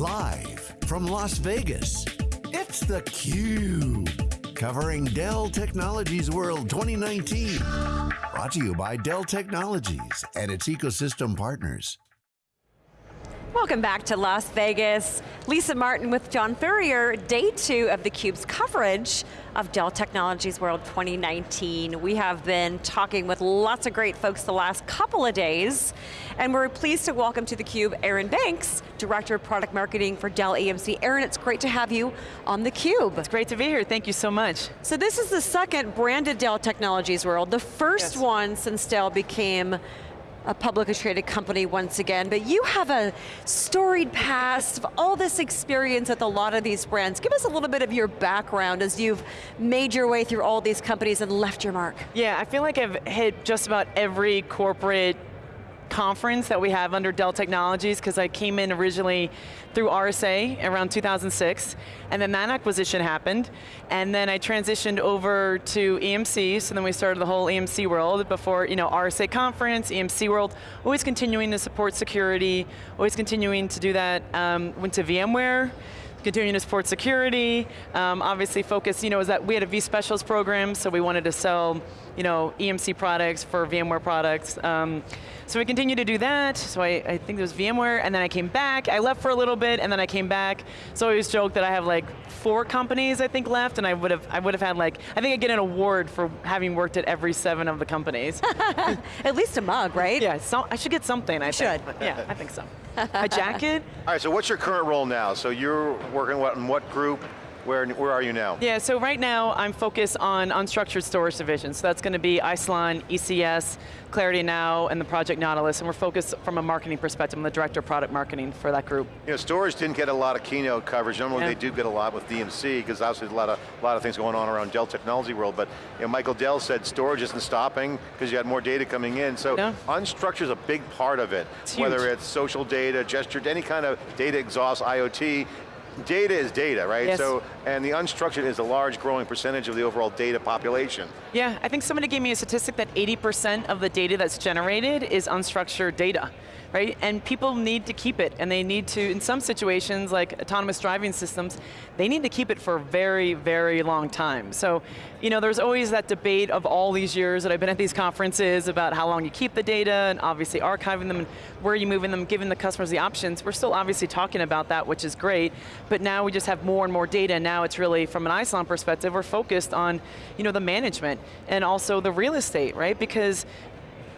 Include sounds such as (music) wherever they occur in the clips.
Live from Las Vegas, it's theCUBE. Covering Dell Technologies World 2019. Brought to you by Dell Technologies and its ecosystem partners. Welcome back to Las Vegas. Lisa Martin with John Furrier, day two of theCUBE's coverage of Dell Technologies World 2019. We have been talking with lots of great folks the last couple of days, and we're pleased to welcome to theCUBE Erin Banks, Director of Product Marketing for Dell EMC. Erin, it's great to have you on theCUBE. It's great to be here, thank you so much. So this is the second branded Dell Technologies World, the first yes. one since Dell became a publicly traded company once again, but you have a storied past of all this experience with a lot of these brands. Give us a little bit of your background as you've made your way through all these companies and left your mark. Yeah, I feel like I've hit just about every corporate conference that we have under Dell Technologies because I came in originally through RSA around 2006, and then that acquisition happened, and then I transitioned over to EMC, so then we started the whole EMC world before, you know, RSA conference, EMC world, always continuing to support security, always continuing to do that, um, went to VMware, continuing to support security, um, obviously focus, you know, is that we had a vSpecialist program, so we wanted to sell, you know, EMC products for VMware products. Um, so we continued to do that, so I, I think it was VMware, and then I came back, I left for a little bit, and then I came back. So I always joke that I have like four companies, I think, left, and I would have I would have had like, I think I get an award for having worked at every seven of the companies. (laughs) at least a mug, right? Yeah, so, I should get something, I you think. should. Yeah, I think so. (laughs) a jacket? All right, so what's your current role now? So you're working what, in what group? Where, where are you now? Yeah, so right now I'm focused on unstructured storage division. So that's going to be Isilon, ECS, Clarity Now, and the Project Nautilus, and we're focused from a marketing perspective. I'm the Director of Product Marketing for that group. You know, storage didn't get a lot of keynote coverage. Normally yeah. they do get a lot with DMC, because obviously there's a lot of, a lot of things going on around Dell Technology World, but you know, Michael Dell said storage isn't stopping, because you had more data coming in, so yeah. unstructured is a big part of it. It's whether it's social data, gesture, any kind of data exhaust, IoT, data is data, right? Yes. So, and the unstructured is a large growing percentage of the overall data population. Yeah, I think somebody gave me a statistic that 80% of the data that's generated is unstructured data right? And people need to keep it, and they need to, in some situations, like autonomous driving systems, they need to keep it for a very, very long time. So, you know, there's always that debate of all these years that I've been at these conferences about how long you keep the data, and obviously archiving them, and where you moving them, giving the customers the options. We're still obviously talking about that, which is great, but now we just have more and more data, and now it's really, from an Isilon perspective, we're focused on, you know, the management, and also the real estate, right? Because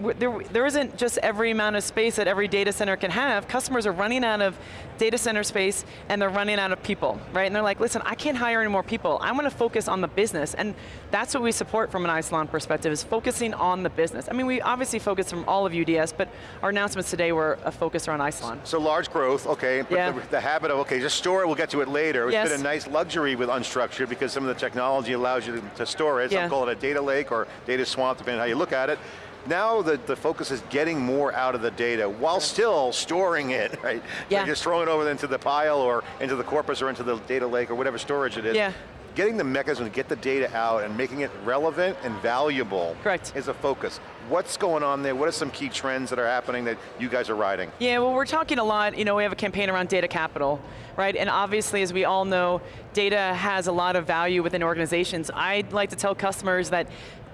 there, there isn't just every amount of space that every data center can have. Customers are running out of data center space and they're running out of people, right? And they're like, listen, I can't hire any more people. I want to focus on the business. And that's what we support from an Isilon perspective, is focusing on the business. I mean, we obviously focus from all of UDS, but our announcements today were a focus around Isilon. So large growth, okay, but yeah. the, the, habit of, okay, just store it, we'll get to it later. It's yes. been a nice luxury with unstructured because some of the technology allows you to, to store it. Some yeah. call it a data lake or data swamp, depending on how you look at it. Now the, the focus is getting more out of the data while still storing it, (laughs) right? Yeah. So just throwing it over into the pile or into the corpus or into the data lake or whatever storage it is. Yeah. Getting the mechanism to get the data out and making it relevant and valuable Correct. is a focus. What's going on there? What are some key trends that are happening that you guys are riding? Yeah, well we're talking a lot, you know, we have a campaign around data capital, right? And obviously, as we all know, data has a lot of value within organizations. I'd like to tell customers that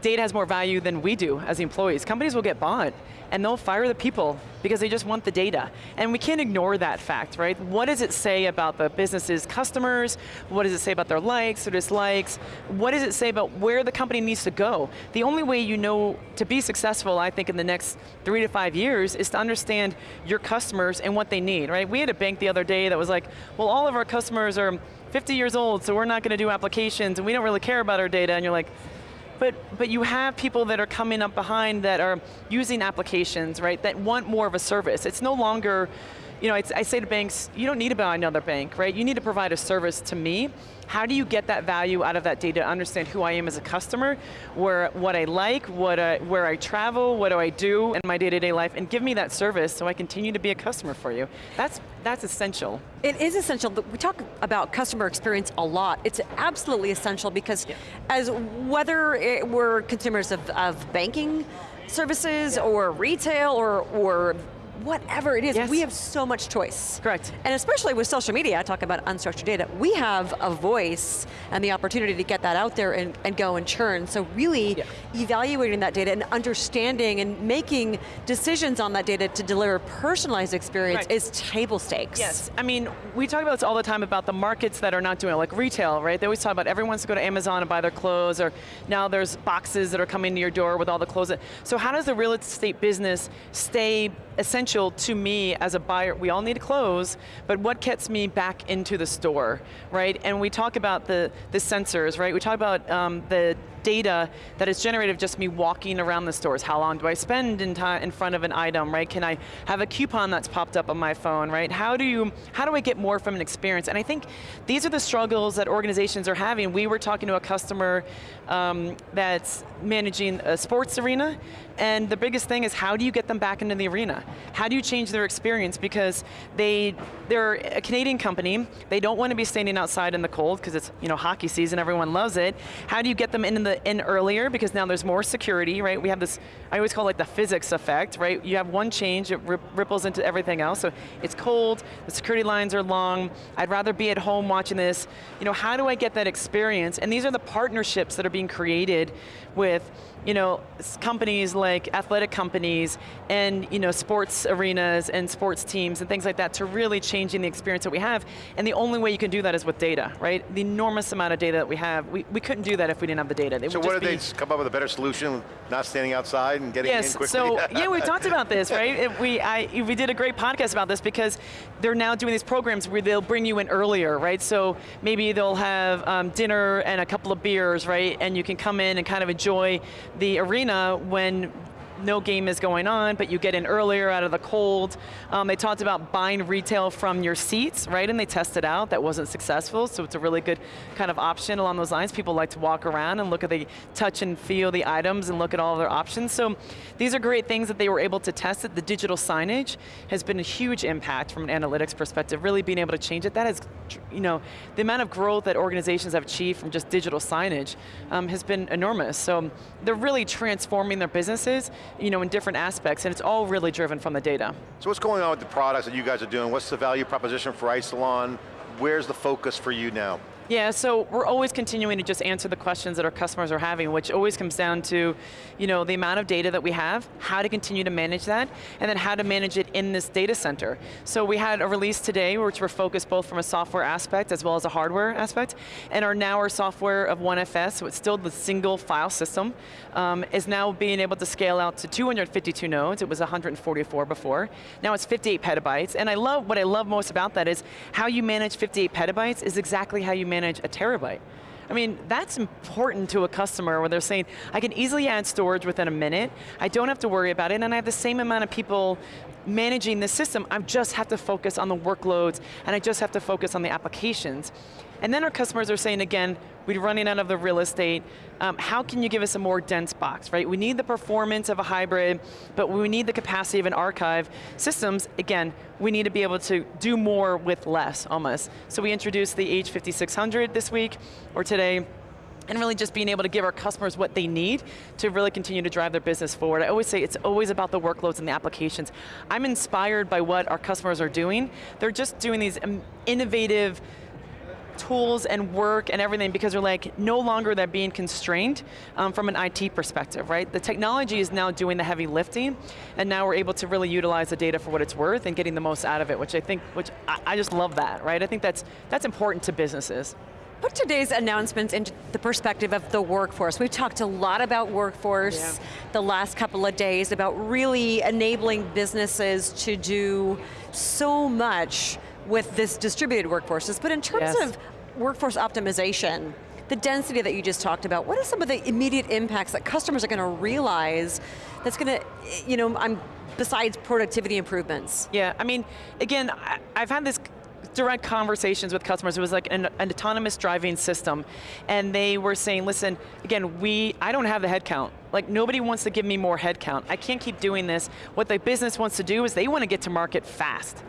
data has more value than we do as employees. Companies will get bought and they'll fire the people because they just want the data. And we can't ignore that fact, right? What does it say about the business's customers? What does it say about their likes or dislikes? What does it say about where the company needs to go? The only way you know to be successful, I think, in the next three to five years is to understand your customers and what they need, right? We had a bank the other day that was like, well, all of our customers are 50 years old, so we're not going to do applications, and we don't really care about our data, and you're like, but, but you have people that are coming up behind that are using applications, right, that want more of a service. It's no longer, you know, I say to banks, you don't need to buy another bank, right? You need to provide a service to me how do you get that value out of that data, to understand who I am as a customer, where, what I like, what I, where I travel, what do I do in my day-to-day -day life, and give me that service so I continue to be a customer for you. That's, that's essential. It is essential, we talk about customer experience a lot. It's absolutely essential because yeah. as whether we're consumers of, of banking services yeah. or retail or, or whatever it is, yes. we have so much choice. Correct. And especially with social media, I talk about unstructured data, we have a voice and the opportunity to get that out there and, and go and churn. So really yeah. evaluating that data and understanding and making decisions on that data to deliver personalized experience right. is table stakes. Yes, I mean, we talk about this all the time about the markets that are not doing it, like retail, right? They always talk about everyone wants to go to Amazon and buy their clothes, or now there's boxes that are coming to your door with all the clothes. So how does the real estate business stay essential to me as a buyer? We all need clothes, but what gets me back into the store, right? And we talk about the, the sensors, right? We talk about um, the data that is generated just me walking around the stores. How long do I spend in, in front of an item, right? Can I have a coupon that's popped up on my phone, right? How do you, how do I get more from an experience? And I think these are the struggles that organizations are having. We were talking to a customer um, that's managing a sports arena, and the biggest thing is how do you get them back into the arena? How do you change their experience? Because they, they're a Canadian company, they don't want to be standing outside in the cold because it's you know hockey season, everyone loves it. How do you get them into the in earlier because now there's more security, right? We have this, I always call it like the physics effect, right? You have one change, it ripples into everything else. So it's cold, the security lines are long, I'd rather be at home watching this. You know, how do I get that experience? And these are the partnerships that are being created with you know, companies like athletic companies and you know, sports arenas and sports teams and things like that to really changing the experience that we have. And the only way you can do that is with data, right? The enormous amount of data that we have, we, we couldn't do that if we didn't have the data. so what did they come up with a better solution, not standing outside and getting yes, in quickly? so (laughs) yeah, we talked about this, right? It, we, I, we did a great podcast about this because they're now doing these programs where they'll bring you in earlier, right? So maybe they'll have um, dinner and a couple of beers, right? And you can come in and kind of enjoy the arena when no game is going on, but you get in earlier out of the cold. Um, they talked about buying retail from your seats, right? And they tested out, that wasn't successful, so it's a really good kind of option along those lines. People like to walk around and look at the, touch and feel the items and look at all their options. So these are great things that they were able to test it. The digital signage has been a huge impact from an analytics perspective, really being able to change it. That is, you know, the amount of growth that organizations have achieved from just digital signage um, has been enormous. So they're really transforming their businesses you know, in different aspects, and it's all really driven from the data. So what's going on with the products that you guys are doing? What's the value proposition for Isilon? Where's the focus for you now? Yeah, so we're always continuing to just answer the questions that our customers are having, which always comes down to, you know, the amount of data that we have, how to continue to manage that, and then how to manage it in this data center. So we had a release today, which we're focused both from a software aspect as well as a hardware aspect, and our now our software of OneFS, so it's still the single file system, um, is now being able to scale out to 252 nodes. It was 144 before. Now it's 58 petabytes, and I love what I love most about that is how you manage 58 petabytes is exactly how you manage a terabyte. I mean, that's important to a customer where they're saying, I can easily add storage within a minute, I don't have to worry about it, and I have the same amount of people managing the system, I just have to focus on the workloads, and I just have to focus on the applications. And then our customers are saying again, we're running out of the real estate, um, how can you give us a more dense box, right? We need the performance of a hybrid, but we need the capacity of an archive. Systems, again, we need to be able to do more with less, almost. So we introduced the H5600 this week, or today, and really just being able to give our customers what they need to really continue to drive their business forward. I always say it's always about the workloads and the applications. I'm inspired by what our customers are doing. They're just doing these um, innovative tools and work and everything because they're like, no longer they're being constrained um, from an IT perspective, right? The technology is now doing the heavy lifting and now we're able to really utilize the data for what it's worth and getting the most out of it, which I think, which I, I just love that, right? I think that's, that's important to businesses. Put today's announcements into the perspective of the workforce. We've talked a lot about workforce yeah. the last couple of days, about really enabling businesses to do so much with this distributed workforces, but in terms yes. of workforce optimization, the density that you just talked about, what are some of the immediate impacts that customers are going to realize that's going to, you know, I'm, besides productivity improvements? Yeah, I mean, again, I've had this direct conversations with customers. It was like an, an, autonomous driving system. And they were saying, listen, again, we, I don't have the headcount. Like nobody wants to give me more headcount. I can't keep doing this. What the business wants to do is they want to get to market fast.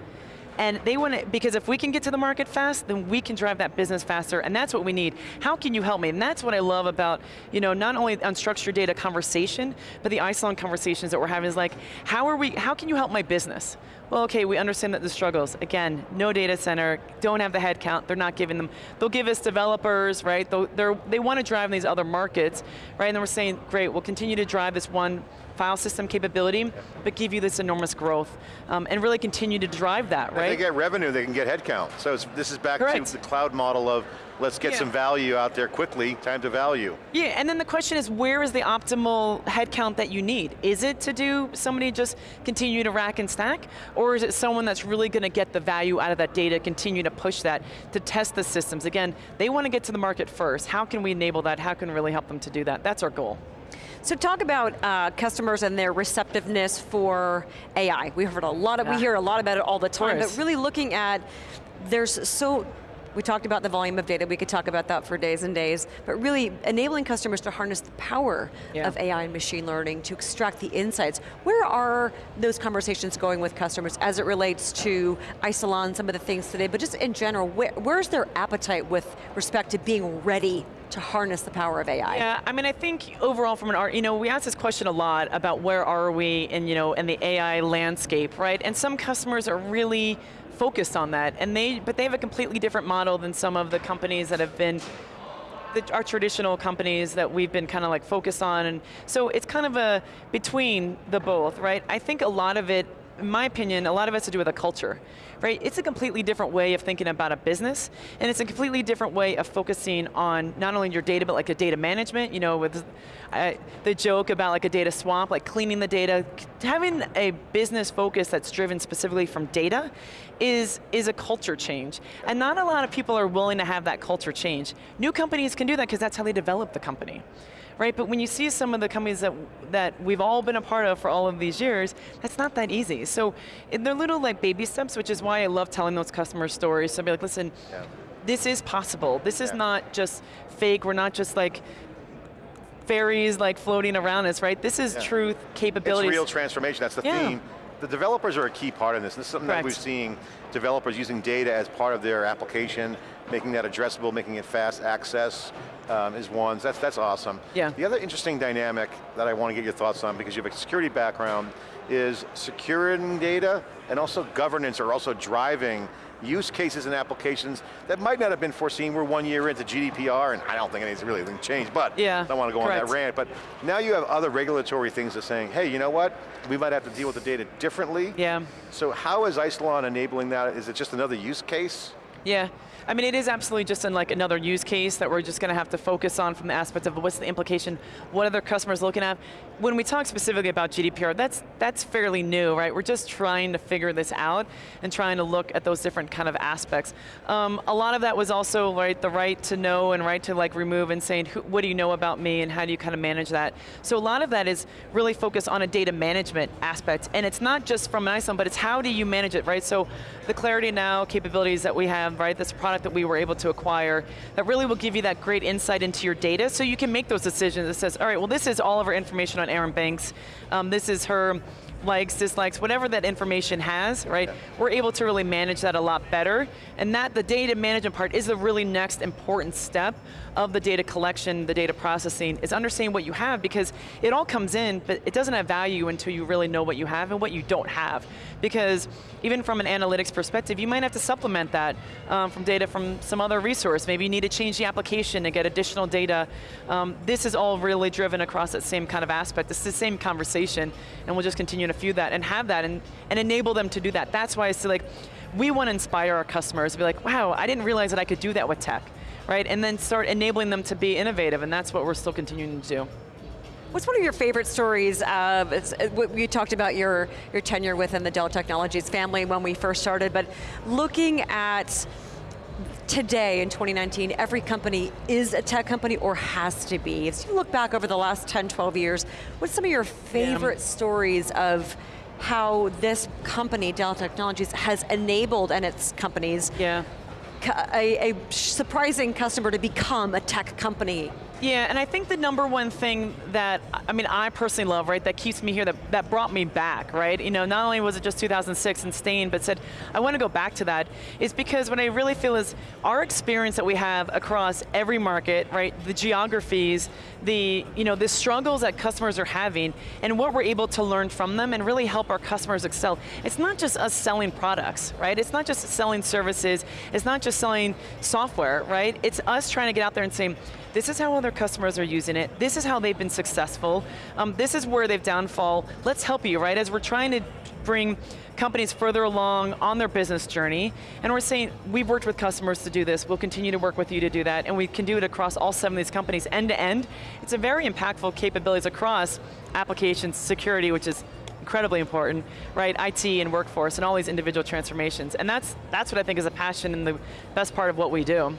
And they want to, because if we can get to the market fast, then we can drive that business faster, and that's what we need. How can you help me? And that's what I love about, you know, not only unstructured data conversation, but the Isilon conversations that we're having is like, how are we, how can you help my business? Well, okay, we understand that the struggles. Again, no data center, don't have the headcount, they're not giving them. They'll give us developers, right? They're, they want to drive in these other markets, right? And then we're saying, great, we'll continue to drive this one file system capability, but give you this enormous growth, um, and really continue to drive that, right? If they get revenue, they can get headcount. So this is back Correct. to the cloud model of let's get yeah. some value out there quickly, time to value. Yeah, and then the question is, where is the optimal headcount that you need? Is it to do somebody just continue to rack and stack, or is it someone that's really going to get the value out of that data, continue to push that, to test the systems? Again, they want to get to the market first. How can we enable that? How can we really help them to do that? That's our goal. So talk about uh, customers and their receptiveness for AI. We heard a lot of, yeah. we hear a lot about it all the time, but really looking at, there's so, we talked about the volume of data, we could talk about that for days and days, but really enabling customers to harness the power yeah. of AI and machine learning to extract the insights. Where are those conversations going with customers as it relates to Isilon, some of the things today, but just in general, where, where's their appetite with respect to being ready to harness the power of AI? Yeah, I mean, I think overall from an art, you know, we ask this question a lot about where are we in, you know, in the AI landscape, right? And some customers are really focused on that, and they, but they have a completely different model than some of the companies that have been the, our traditional companies that we've been kind of like focused on, and so it's kind of a between the both, right? I think a lot of it in my opinion, a lot of it has to do with a culture, right? It's a completely different way of thinking about a business, and it's a completely different way of focusing on not only your data, but like a data management, you know, with uh, the joke about like a data swamp, like cleaning the data, having a business focus that's driven specifically from data is, is a culture change. And not a lot of people are willing to have that culture change. New companies can do that because that's how they develop the company right? But when you see some of the companies that, that we've all been a part of for all of these years, that's not that easy. So they're little like baby steps, which is why I love telling those customer stories. So I'll be like, listen, yeah. this is possible. This is yeah. not just fake, we're not just like fairies like floating around us, right? This is yeah. truth, capabilities. It's real transformation, that's the theme. The developers are a key part of this. This is something Correct. that we're seeing developers using data as part of their application, making that addressable, making it fast access, um, is one, that's, that's awesome. Yeah. The other interesting dynamic that I want to get your thoughts on, because you have a security background, is securing data and also governance are also driving use cases and applications that might not have been foreseen. We're one year into GDPR, and I don't think anything's really changed, but yeah, I don't want to go correct. on that rant, but now you have other regulatory things that saying, hey, you know what? We might have to deal with the data differently. Yeah. So how is Isilon enabling that? Is it just another use case? Yeah, I mean, it is absolutely just in like another use case that we're just going to have to focus on from the aspect of what's the implication, what other customers looking at. When we talk specifically about GDPR, that's, that's fairly new, right? We're just trying to figure this out and trying to look at those different kind of aspects. Um, a lot of that was also right, the right to know and right to like remove and saying, who, what do you know about me and how do you kind of manage that? So a lot of that is really focused on a data management aspect and it's not just from an Isilon, but it's how do you manage it, right? So the Clarity Now capabilities that we have, right, this product that we were able to acquire that really will give you that great insight into your data so you can make those decisions that says, all right, well this is all of our information on Erin Banks, um, this is her likes, dislikes, whatever that information has, right? Yeah. We're able to really manage that a lot better. And that, the data management part is the really next important step of the data collection, the data processing, is understanding what you have because it all comes in, but it doesn't have value until you really know what you have and what you don't have. Because even from an analytics perspective, you might have to supplement that um, from data from some other resource. Maybe you need to change the application to get additional data. Um, this is all really driven across that same kind of aspect. It's the same conversation, and we'll just continue to to feed that and have that and, and enable them to do that. That's why I say like, we want to inspire our customers to be like, wow, I didn't realize that I could do that with tech, right? And then start enabling them to be innovative, and that's what we're still continuing to do. What's one of your favorite stories of, you uh, talked about your, your tenure within the Dell Technologies family when we first started, but looking at today in 2019, every company is a tech company or has to be. If you look back over the last 10, 12 years, what's some of your favorite yeah. stories of how this company, Dell Technologies, has enabled, and its companies, yeah. a, a surprising customer to become a tech company Yeah, and I think the number one thing that, I mean, I personally love, right, that keeps me here, that, that brought me back, right? You know, not only was it just 2006 and Stain, but said, I want to go back to that, is because what I really feel is our experience that we have across every market, right, the geographies, the, you know, the struggles that customers are having, and what we're able to learn from them and really help our customers excel. It's not just us selling products, right? It's not just selling services, it's not just selling software, right? It's us trying to get out there and saying, this is how other customers are using it, this is how they've been successful, um, this is where they've downfall, let's help you, right? As we're trying to bring companies further along on their business journey, and we're saying, we've worked with customers to do this, we'll continue to work with you to do that, and we can do it across all seven of these companies, end to end. It's a very impactful capabilities across applications, security, which is incredibly important, right? IT and workforce and all these individual transformations. And that's, that's what I think is a passion and the best part of what we do.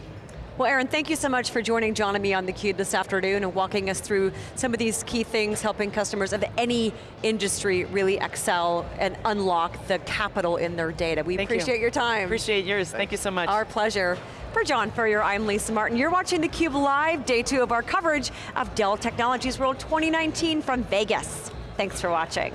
Well, Erin, thank you so much for joining John and me on theCUBE this afternoon and walking us through some of these key things, helping customers of any industry really excel and unlock the capital in their data. We thank appreciate you. your time. Appreciate yours, thank you so much. Our pleasure. For John Furrier, I'm Lisa Martin. You're watching theCUBE live, day two of our coverage of Dell Technologies World 2019 from Vegas. Thanks for watching.